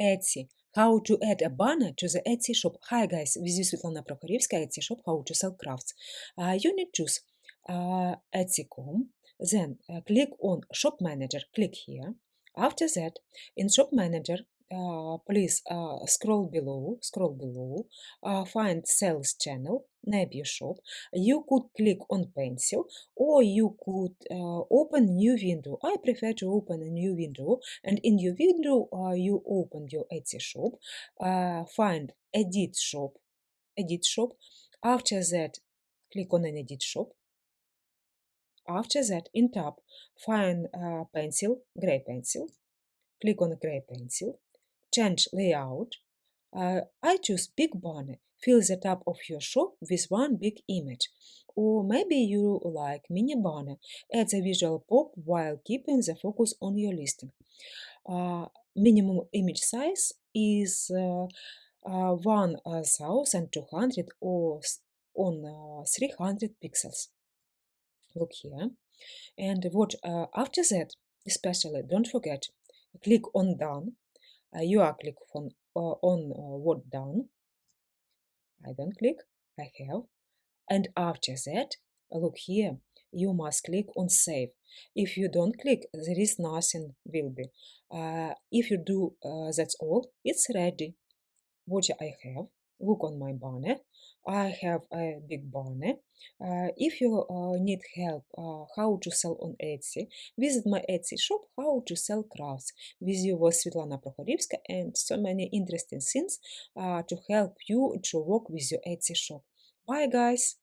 Etsy. How to add a banner to the Etsy shop. Hi guys, this is Svetlana Prokhorivska, Etsy shop, how to sell crafts. Uh, you need to choose uh, Etsy.com, then uh, click on Shop Manager, click here. After that, in Shop Manager, please uh, scroll below, scroll below, uh, find Sales Channel, name shop. You could click on Pencil or you could uh, open new window. I prefer to open a new window and in your window uh, you open your Etsy shop, uh, find Edit Shop, Edit Shop. After that, click on an Edit Shop. After that, in tab, find uh, pencil, gray pencil. Click on gray pencil change layout, uh, I choose big banner. Fill the top of your shop with one big image. Or maybe you like mini banner. Add a visual pop while keeping the focus on your listing. Uh, minimum image size is uh, uh, 1200 or on uh, 300 pixels. Look here. And what uh, after that, especially don't forget, click on done you are click on, on what done. I don't click, I have. And after that, look here, you must click on save. If you don't click, there is nothing will be. Uh, if you do uh, that's all, it's ready. What I have, look on my banner. I have a big banner. Uh, if you uh, need help uh, how to sell on Etsy, visit my Etsy shop, how to sell crafts. With you was Svetlana Prokhorivska and so many interesting things uh, to help you to work with your Etsy shop. Bye guys!